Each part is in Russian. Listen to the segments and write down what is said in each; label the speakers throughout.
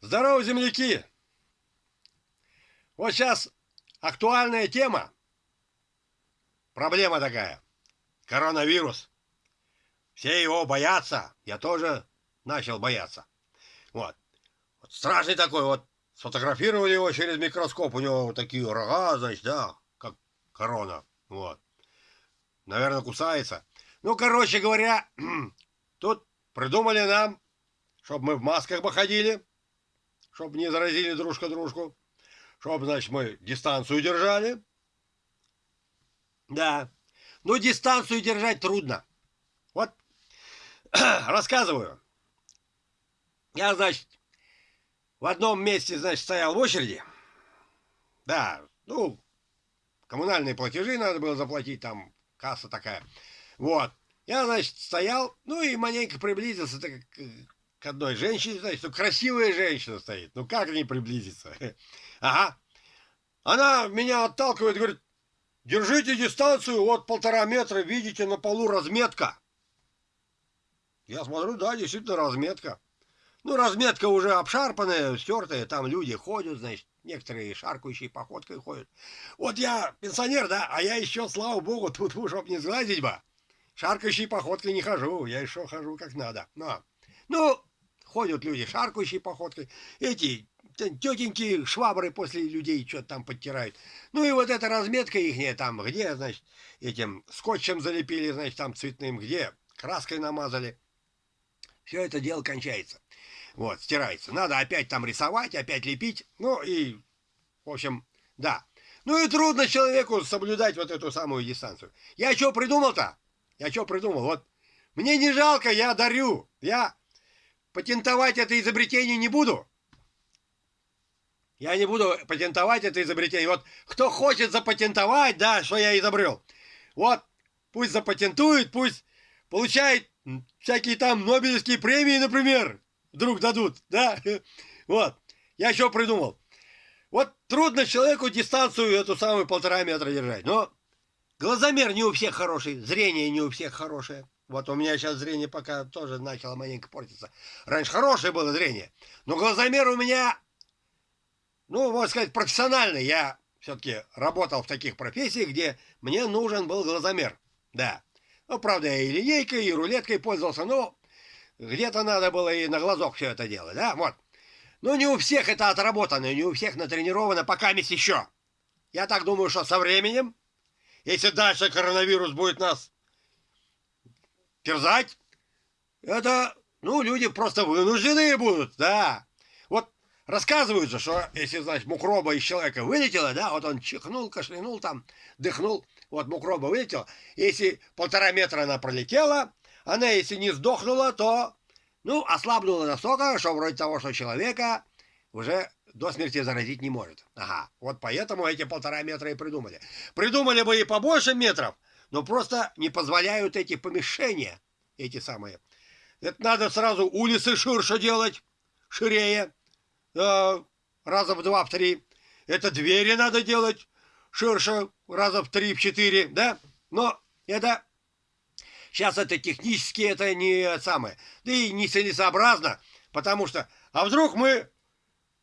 Speaker 1: Здорово, земляки! Вот сейчас актуальная тема. Проблема такая. Коронавирус. Все его боятся. Я тоже начал бояться. Вот. вот страшный такой вот. Сфотографировали его через микроскоп. У него вот такие рога, значит, да, как корона. Вот. Наверное, кусается. Ну, короче говоря, тут придумали нам, чтобы мы в масках походили чтобы не заразили дружка дружку, чтобы, значит, мы дистанцию держали. Да. Ну, дистанцию держать трудно. Вот, рассказываю. Я, значит, в одном месте, значит, стоял в очереди. Да, ну, коммунальные платежи надо было заплатить, там касса такая. Вот. Я, значит, стоял, ну и маленько приблизился так, к одной женщине, значит, что красивая женщина стоит. Ну как не приблизиться? Ага. Она меня отталкивает, говорит, держите дистанцию, вот полтора метра, видите, на полу разметка. Я смотрю, да, действительно разметка. Ну, разметка уже обшарпанная, стертая, там люди ходят, значит, некоторые шаркающие походкой ходят. Вот я пенсионер, да, а я еще, слава богу, тут, чтоб не сглазить бы, шаркающей походкой не хожу, я еще хожу как надо. Но, ну, ходят люди шаркающей походкой, эти тетеньки швабры после людей что-то там подтирают. Ну и вот эта разметка ихняя там, где, значит, этим скотчем залепили, значит, там цветным, где краской намазали. Все это дело кончается. Вот, стирается. Надо опять там рисовать, опять лепить. Ну и, в общем, да. Ну и трудно человеку соблюдать вот эту самую дистанцию. Я что придумал-то? Я что придумал? Вот мне не жалко, я дарю. Я Патентовать это изобретение не буду. Я не буду патентовать это изобретение. Вот кто хочет запатентовать, да, что я изобрел, вот пусть запатентует, пусть получает всякие там Нобелевские премии, например, вдруг дадут, да. Вот. Я еще придумал. Вот трудно человеку дистанцию эту самую полтора метра держать. Но глазомер не у всех хороший, зрение не у всех хорошее. Вот у меня сейчас зрение пока тоже начало маленько портиться. Раньше хорошее было зрение. Но глазомер у меня, ну, можно сказать, профессиональный. Я все-таки работал в таких профессиях, где мне нужен был глазомер. Да. Ну, правда, я и линейкой, и рулеткой пользовался, но где-то надо было и на глазок все это делать, да, вот. Но не у всех это отработано, не у всех натренировано, пока месть еще. Я так думаю, что со временем, если дальше коронавирус будет нас терзать, это, ну, люди просто вынуждены будут, да. Вот рассказывают же, что если, значит, мукроба из человека вылетела, да, вот он чихнул, кашлянул там, дыхнул, вот мукроба вылетела, если полтора метра она пролетела, она, если не сдохнула, то, ну, ослабнула настолько, что вроде того, что человека уже до смерти заразить не может. Ага, вот поэтому эти полтора метра и придумали. Придумали бы и побольше метров, но просто не позволяют эти помещения, эти самые. Это надо сразу улицы ширше делать, ширее, э, раза в два, в три. Это двери надо делать ширше, раза в три, в четыре, да? Но это сейчас это технически это не самое, да и не целесообразно, потому что, а вдруг мы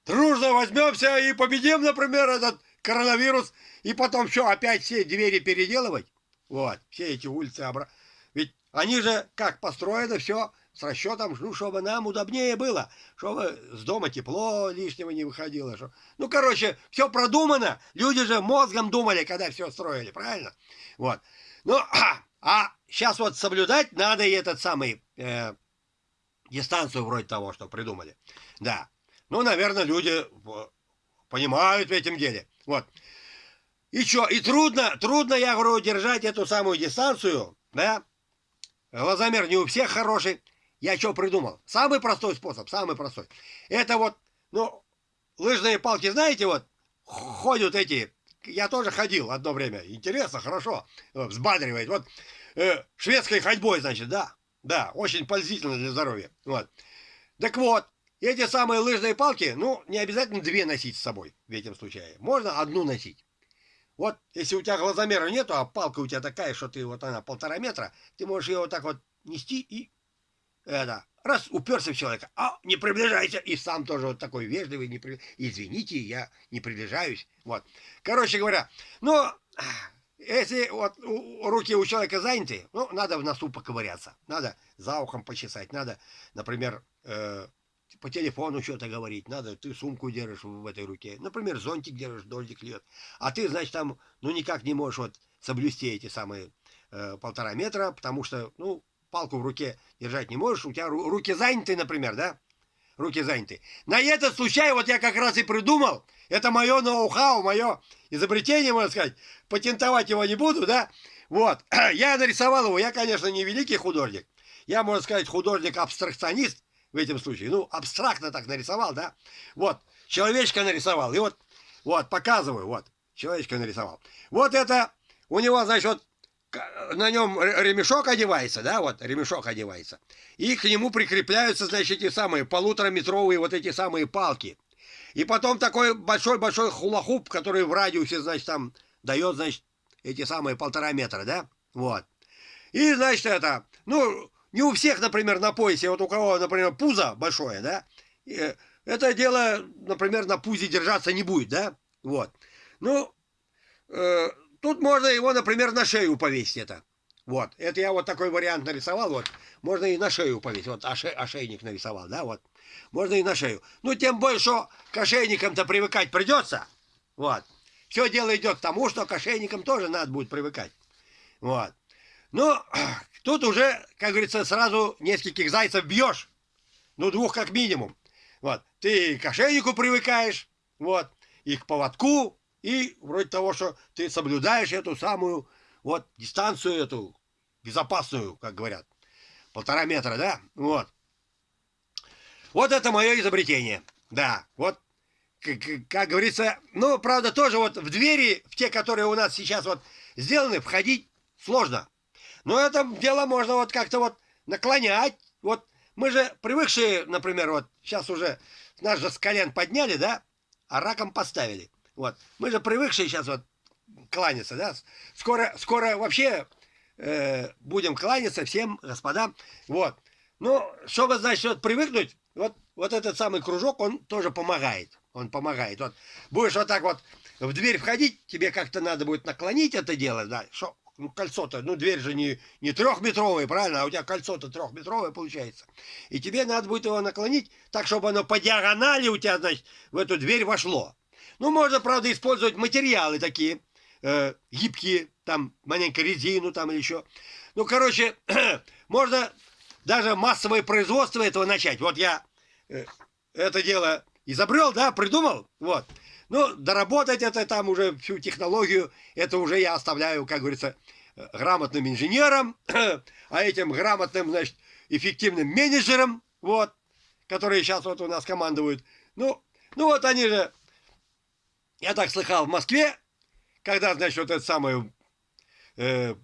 Speaker 1: дружно возьмемся и победим, например, этот коронавирус, и потом что, опять все двери переделывать? Вот, все эти улицы обратно. Ведь они же как построены, все с расчетом, ну, чтобы нам удобнее было, чтобы с дома тепло лишнего не выходило. Что... Ну, короче, все продумано. Люди же мозгом думали, когда все строили, правильно? Вот. Ну, а, а сейчас вот соблюдать надо и этот самый э, дистанцию вроде того, что придумали. Да. Ну, наверное, люди понимают в этом деле. Вот. И что, и трудно, трудно, я говорю, держать эту самую дистанцию, да? Глазомер не у всех хороший. Я что придумал? Самый простой способ, самый простой. Это вот, ну, лыжные палки, знаете, вот, ходят эти, я тоже ходил одно время, интересно, хорошо, взбадривает. Вот, э, шведской ходьбой, значит, да, да, очень пользительно для здоровья. Вот. Так вот, эти самые лыжные палки, ну, не обязательно две носить с собой в этом случае. Можно одну носить. Вот, если у тебя глазомера нету, а палка у тебя такая, что ты вот она полтора метра, ты можешь ее вот так вот нести и это, раз уперся в человека, а не приближайся, и сам тоже вот такой вежливый, не при... извините, я не приближаюсь, вот. Короче говоря, ну, если вот руки у человека заняты, ну, надо в носу поковыряться, надо за ухом почесать, надо, например, э, по телефону что-то говорить, надо, ты сумку держишь в этой руке, например, зонтик держишь, дождик льет, а ты, значит, там, ну, никак не можешь вот соблюсти эти самые э, полтора метра, потому что, ну, палку в руке держать не можешь, у тебя руки заняты, например, да? Руки заняты. На этот случай вот я как раз и придумал, это мое ноу-хау, мое изобретение, можно сказать, патентовать его не буду, да? Вот, я нарисовал его, я, конечно, не великий художник, я, можно сказать, художник-абстракционист в этом случае, ну, абстрактно так нарисовал, да? Вот, человечка нарисовал, и вот, вот, показываю, вот, человечка нарисовал. Вот это, у него, значит, вот на нем ремешок одевается, да, вот ремешок одевается, и к нему прикрепляются, значит, эти самые полутораметровые вот эти самые палки. И потом такой большой-большой хулахуп, который в радиусе, значит, там дает, значит, эти самые полтора метра, да, вот. И, значит, это, ну, не у всех, например, на поясе, вот у кого, например, пузо большое, да, это дело, например, на пузе держаться не будет, да, вот. Ну, э, Тут можно его, например, на шею повесить это. Вот, это я вот такой вариант нарисовал, вот. Можно и на шею повесить, вот оше, ошейник нарисовал, да, вот. Можно и на шею. Ну, тем больше к ошейникам-то привыкать придется. Вот. Все дело идет к тому, что к ошейникам тоже надо будет привыкать. Вот. Ну, тут уже, как говорится, сразу нескольких зайцев бьешь. Ну, двух как минимум. Вот. Ты к ошейнику привыкаешь, вот, и к поводку, и вроде того, что ты соблюдаешь эту самую вот дистанцию эту безопасную, как говорят. Полтора метра, да? Вот. Вот это мое изобретение. Да, вот, как, как говорится, ну, правда, тоже вот в двери, в те, которые у нас сейчас вот сделаны, входить сложно. Но это дело можно вот как-то вот наклонять. Вот мы же привыкшие, например, вот сейчас уже наш же с колен подняли, да, а раком поставили. Вот. Мы же привыкшие сейчас вот кланяться, да? Скоро, скоро вообще э, будем кланяться всем господам. Вот. Ну, чтобы, значит, вот привыкнуть, вот, вот этот самый кружок, он тоже помогает. Он помогает. Вот будешь вот так вот в дверь входить, тебе как-то надо будет наклонить это дело, да, что ну, кольцо-то, ну, дверь же не, не трехметровая, правильно, а у тебя кольцо-то трехметровое получается. И тебе надо будет его наклонить так, чтобы оно по диагонали у тебя, значит, в эту дверь вошло. Ну, можно, правда, использовать материалы такие, э, гибкие, там, маленько резину там или еще. Ну, короче, можно даже массовое производство этого начать. Вот я э, это дело изобрел, да, придумал, вот. Ну, доработать это там уже всю технологию, это уже я оставляю, как говорится, грамотным инженерам, а этим грамотным, значит, эффективным менеджерам, вот, которые сейчас вот у нас командуют. Ну, ну вот они же я так слыхал в Москве, когда, значит, вот это самое э,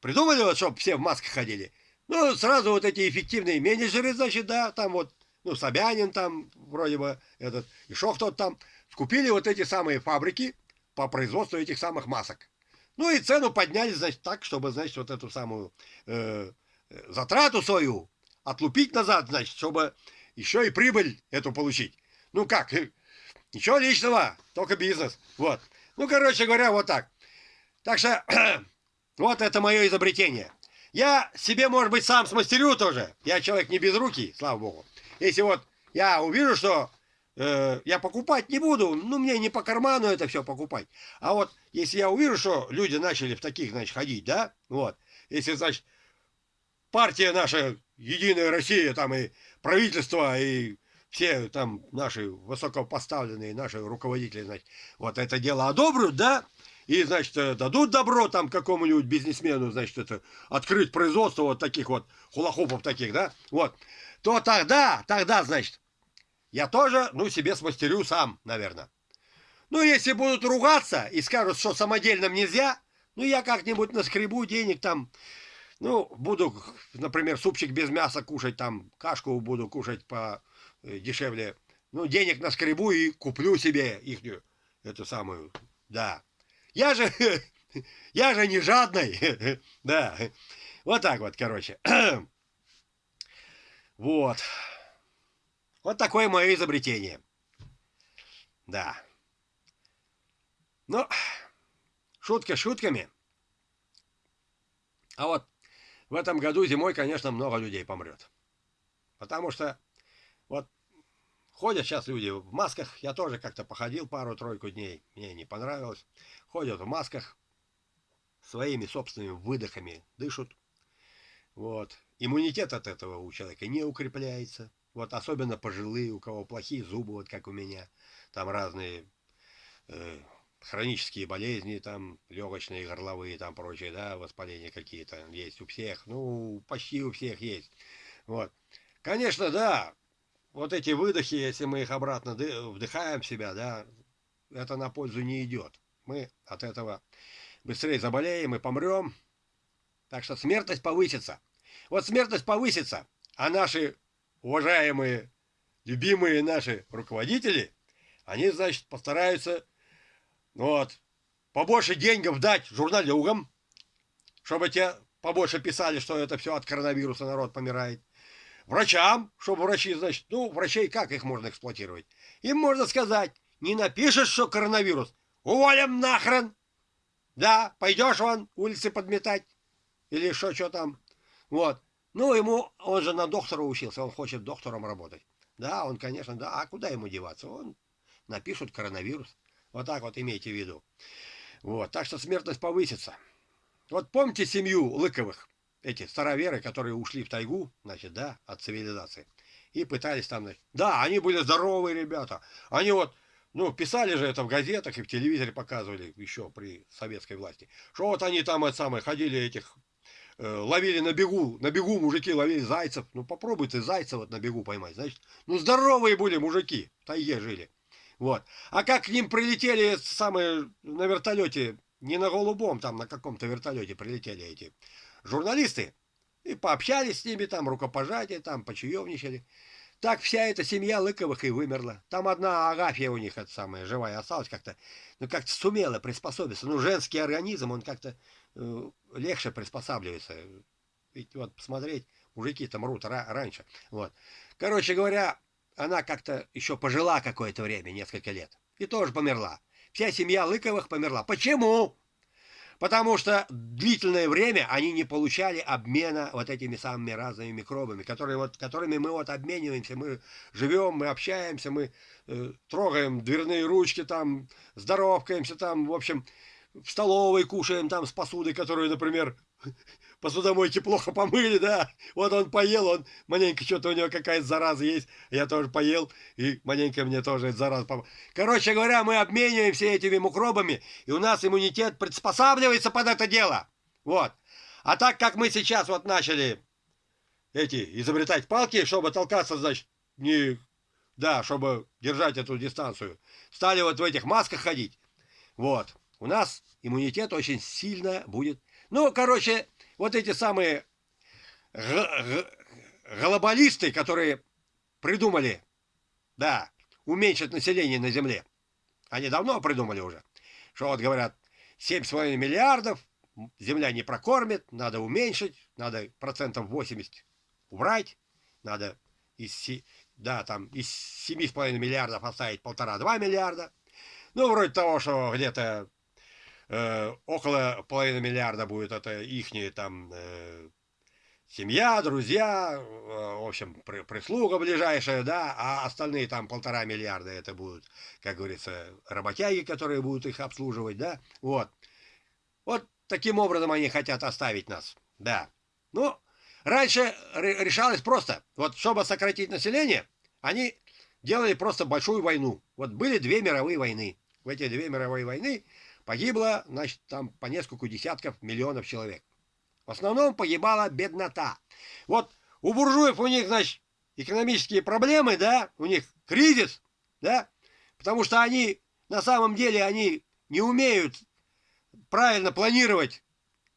Speaker 1: придумали, вот, чтобы все в масках ходили. Ну, сразу вот эти эффективные менеджеры, значит, да, там вот, ну, Собянин там, вроде бы, этот, еще кто-то там, скупили вот эти самые фабрики по производству этих самых масок. Ну, и цену подняли, значит, так, чтобы, значит, вот эту самую э, затрату свою отлупить назад, значит, чтобы еще и прибыль эту получить. Ну, как, Ничего личного, только бизнес. Вот. Ну, короче говоря, вот так. Так что, вот это мое изобретение. Я себе, может быть, сам смастерю тоже. Я человек не без руки, слава богу. Если вот я увижу, что э, я покупать не буду, ну, мне не по карману это все покупать. А вот если я увижу, что люди начали в таких, значит, ходить, да, вот. Если, значит, партия наша, Единая Россия, там и правительство, и все там наши высокопоставленные, наши руководители, значит, вот это дело одобрят, да, и, значит, э, дадут добро там какому-нибудь бизнесмену, значит, это, открыть производство вот таких вот хулахопов таких, да, вот, то тогда, тогда, значит, я тоже, ну, себе смастерю сам, наверное. Ну, если будут ругаться и скажут, что самодельным нельзя, ну, я как-нибудь наскребу денег там, ну, буду, например, супчик без мяса кушать, там, кашку буду кушать по Э, дешевле. Ну, денег на скребу и куплю себе ихнюю, эту самую, да. Я же, я же не жадный, да. Вот так вот, короче. Вот. Вот такое мое изобретение. Да. Ну, шутки шутками. А вот в этом году зимой, конечно, много людей помрет. Потому что вот ходят сейчас люди в масках. Я тоже как-то походил пару-тройку дней. Мне не понравилось. Ходят в масках. Своими собственными выдохами дышат. Вот. Иммунитет от этого у человека не укрепляется. Вот особенно пожилые, у кого плохие зубы, вот как у меня. Там разные э, хронические болезни, там легочные, горловые, там прочие, да, воспаления какие-то есть у всех. Ну, почти у всех есть. Вот. Конечно, да, вот эти выдохи, если мы их обратно вдыхаем в себя, да, это на пользу не идет. Мы от этого быстрее заболеем и помрем. Так что смертность повысится. Вот смертность повысится, а наши уважаемые, любимые наши руководители, они, значит, постараются вот. Побольше денег дать журналюгам, чтобы те побольше писали, что это все от коронавируса народ помирает. Врачам, чтобы врачи, значит, ну, врачей как их можно эксплуатировать? Им можно сказать, не напишешь, что коронавирус, уволим нахрен. Да, пойдешь вон улицы подметать. Или что, что там. Вот. Ну, ему, он же на доктора учился, он хочет доктором работать. Да, он, конечно, да, а куда ему деваться? Он напишут коронавирус. Вот так вот имейте в виду. Вот, так что смертность повысится. Вот помните семью Лыковых, эти староверы, которые ушли в тайгу, значит, да, от цивилизации, и пытались там, значит, да, они были здоровые ребята, они вот, ну, писали же это в газетах и в телевизоре показывали еще при советской власти, что вот они там, это самое, ходили этих, ловили на бегу, на бегу мужики ловили зайцев, ну, попробуй ты зайца вот на бегу поймать, значит, ну, здоровые были мужики, в тайге жили. Вот. А как к ним прилетели самые на вертолете, не на голубом, там на каком-то вертолете прилетели эти журналисты, и пообщались с ними, там рукопожатие, там почаевничали. Так вся эта семья Лыковых и вымерла. Там одна Агафья у них, это самая, живая осталась как-то, ну как-то сумела приспособиться. Ну женский организм, он как-то э, легче приспосабливается. Ведь вот посмотреть, мужики там мрут раньше. Вот. Короче говоря, она как-то еще пожила какое-то время, несколько лет, и тоже померла. Вся семья Лыковых померла. Почему? Потому что длительное время они не получали обмена вот этими самыми разными микробами, которые вот, которыми мы вот обмениваемся, мы живем, мы общаемся, мы э, трогаем дверные ручки, там, здоровкаемся, там, в общем, в столовой кушаем там с посудой, которую, например, посудомойки плохо помыли, да, вот он поел, он маленько что-то у него какая-то зараза есть, я тоже поел, и маленько мне тоже эта зараза помыла. Короче говоря, мы обмениваемся этими микробами, и у нас иммунитет приспосабливается под это дело, вот. А так как мы сейчас вот начали эти изобретать палки, чтобы толкаться, значит, не, да, чтобы держать эту дистанцию, стали вот в этих масках ходить, вот, у нас иммунитет очень сильно будет. Ну, короче, вот эти самые глобалисты, которые придумали, да, уменьшить население на Земле, они давно придумали уже, что вот говорят, 7,5 миллиардов, Земля не прокормит, надо уменьшить, надо процентов 80 убрать, надо из, да, там, из 7,5 миллиардов оставить полтора-два миллиарда. Ну, вроде того, что где-то э, около половины миллиарда будет это ихняя там э, семья, друзья, э, в общем, при, прислуга ближайшая, да, а остальные там полтора миллиарда это будут, как говорится, работяги, которые будут их обслуживать, да, вот. Вот таким образом они хотят оставить нас, да. Ну, раньше решалось просто, вот чтобы сократить население, они делали просто большую войну. Вот были две мировые войны. В эти две мировые войны Погибло, значит, там по несколько десятков миллионов человек. В основном погибала беднота. Вот у буржуев у них, значит, экономические проблемы, да, у них кризис, да, потому что они, на самом деле, они не умеют правильно планировать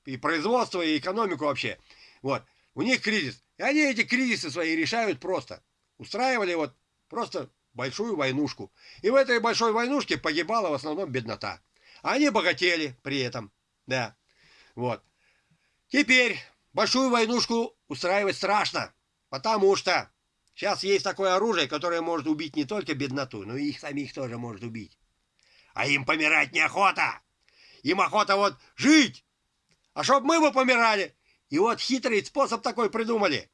Speaker 1: и производство, и экономику вообще. Вот, у них кризис. И они эти кризисы свои решают просто. Устраивали вот просто большую войнушку. И в этой большой войнушке погибала в основном беднота. Они богатели при этом. Да. Вот. Теперь большую войнушку устраивать страшно. Потому что сейчас есть такое оружие, которое может убить не только бедноту, но и их самих тоже может убить. А им помирать неохота. Им охота вот жить. А чтоб мы бы помирали. И вот хитрый способ такой придумали.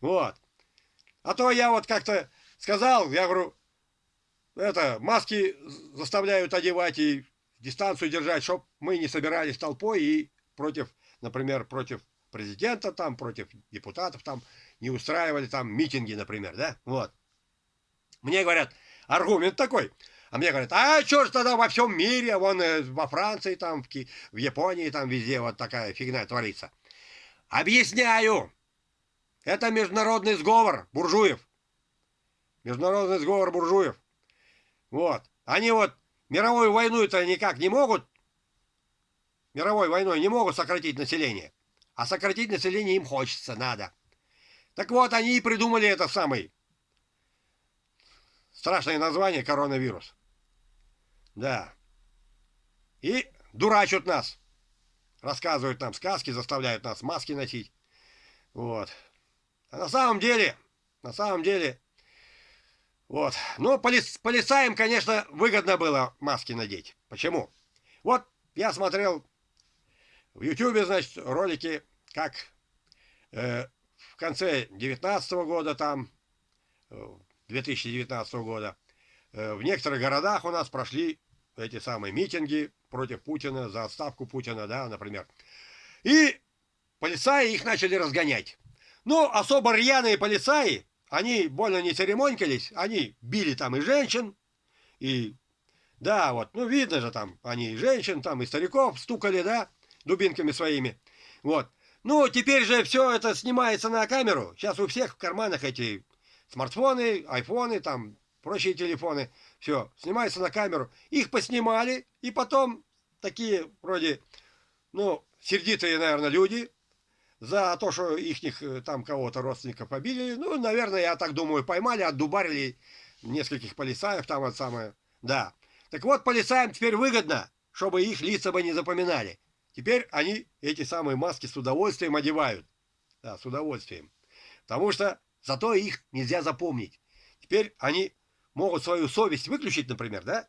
Speaker 1: Вот. А то я вот как-то сказал, я говорю, это, маски заставляют одевать и дистанцию держать, чтобы мы не собирались толпой и против, например, против президента там, против депутатов там, не устраивали там митинги, например, да, вот. Мне говорят, аргумент такой, а мне говорят, а что ж тогда во всем мире, вон э, во Франции, там, в, Ки в Японии, там везде вот такая фигня творится. Объясняю, это международный сговор буржуев. Международный сговор буржуев. Вот. Они вот мировую войну-то никак не могут, мировой войной не могут сократить население. А сократить население им хочется, надо. Так вот, они и придумали это самый страшное название коронавирус. Да. И дурачат нас. Рассказывают нам сказки, заставляют нас маски носить. Вот. А на самом деле, на самом деле, вот. Ну, полис, полицаям, конечно, выгодно было маски надеть. Почему? Вот я смотрел в Ютубе, значит, ролики, как э, в конце 19 года, там, 2019 э, года, э, в некоторых городах у нас прошли эти самые митинги против Путина, за отставку Путина, да, например. И полицаи их начали разгонять. Ну, особо рьяные полицаи, они больно не церемонькались, они били там и женщин, и, да, вот, ну, видно же там, они и женщин, там, и стариков стукали, да, дубинками своими, вот. Ну, теперь же все это снимается на камеру, сейчас у всех в карманах эти смартфоны, айфоны, там, прочие телефоны, все, снимается на камеру. Их поснимали, и потом такие, вроде, ну, сердитые, наверное, люди, за то, что их э, там кого-то родственников побили. Ну, наверное, я так думаю, поймали, отдубарили нескольких полицаев там вот самое. Да. Так вот, полицаям теперь выгодно, чтобы их лица бы не запоминали. Теперь они эти самые маски с удовольствием одевают. Да, с удовольствием. Потому что зато их нельзя запомнить. Теперь они могут свою совесть выключить, например, да?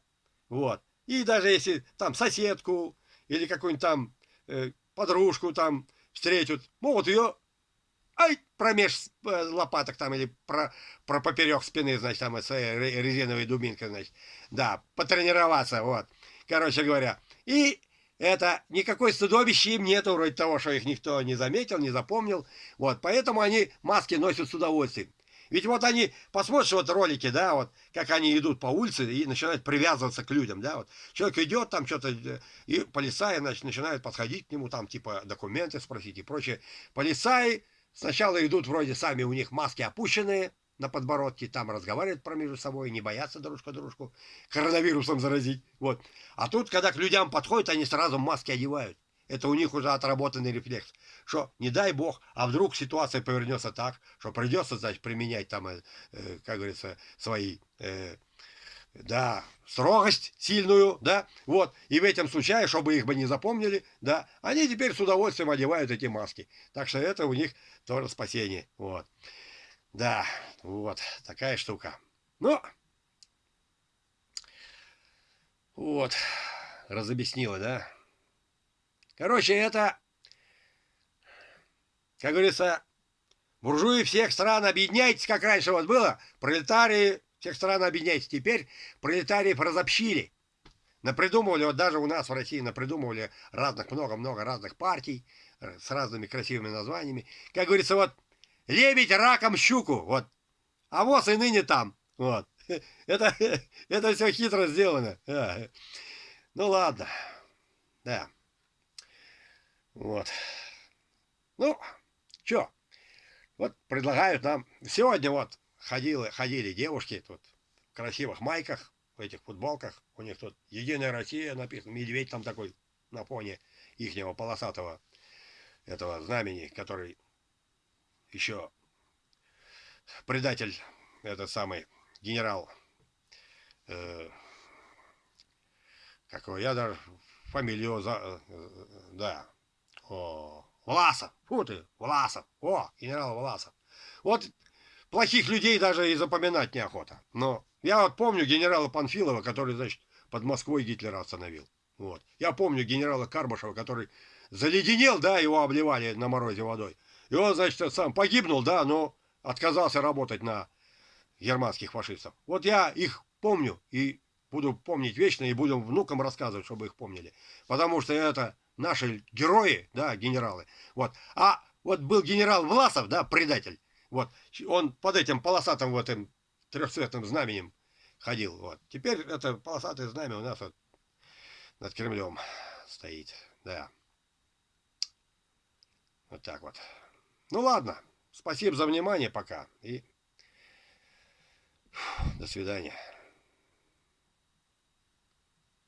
Speaker 1: Вот. И даже если там соседку или какую-нибудь там э, подружку там встретят, могут ее, ай, промеж э, лопаток там, или про, про поперек спины, значит, там, своей резиновой дубинкой, значит, да, потренироваться, вот, короче говоря. И это никакой стыдобища им нету, вроде того, что их никто не заметил, не запомнил, вот, поэтому они маски носят с удовольствием. Ведь вот они, посмотришь вот ролики, да, вот, как они идут по улице и начинают привязываться к людям, да, вот. Человек идет там что-то, э, и полицаи, значит, начинают подходить к нему, там, типа, документы спросить и прочее. Полицаи сначала идут вроде сами, у них маски опущенные на подбородке, там разговаривают про между собой, не боятся дружка дружку коронавирусом заразить, вот. А тут, когда к людям подходят, они сразу маски одевают. Это у них уже отработанный рефлекс. Что, не дай бог, а вдруг ситуация повернется так, что придется, значит, применять там, э, э, как говорится, свои, э, да, строгость сильную, да, вот. И в этом случае, чтобы их бы не запомнили, да, они теперь с удовольствием одевают эти маски. Так что это у них тоже спасение, вот. Да, вот, такая штука. Ну, вот, разобъяснила, да. Короче, это, как говорится, буржуи всех стран объединяйтесь, как раньше вот было, пролетарии всех стран объединяйтесь. Теперь пролетариев разобщили. Напридумывали, вот даже у нас в России напридумывали разных, много-много разных партий э, с разными красивыми названиями. Как говорится, вот лебедь раком щуку, вот. А воз и ныне там, вот. Это, это все хитро сделано. Ну ладно, да. Вот. Ну, что? Вот предлагают нам... Сегодня вот ходили, ходили девушки тут в красивых майках, в этих футболках. У них тут «Единая Россия» написано. Медведь там такой на фоне ихнего полосатого этого знамени, который еще предатель, этот самый генерал, э, какого я даже фамилию, за, э, да, о, Власов, фу ты, Власов, о, генерал Власов. Вот плохих людей даже и запоминать неохота. Но я вот помню генерала Панфилова, который, значит, под Москвой Гитлера остановил. Вот. Я помню генерала Карбашева, который заледенел, да, его обливали на морозе водой. И он, значит, сам погибнул, да, но отказался работать на германских фашистов. Вот я их помню и буду помнить вечно, и буду внукам рассказывать, чтобы их помнили. Потому что это наши герои, да, генералы. Вот. А вот был генерал Власов, да, предатель. Вот. Он под этим полосатым вот этим трехцветным знаменем ходил. Вот. Теперь это полосатое знамя у нас вот над Кремлем стоит. Да. Вот так вот. Ну ладно. Спасибо за внимание пока. И до свидания.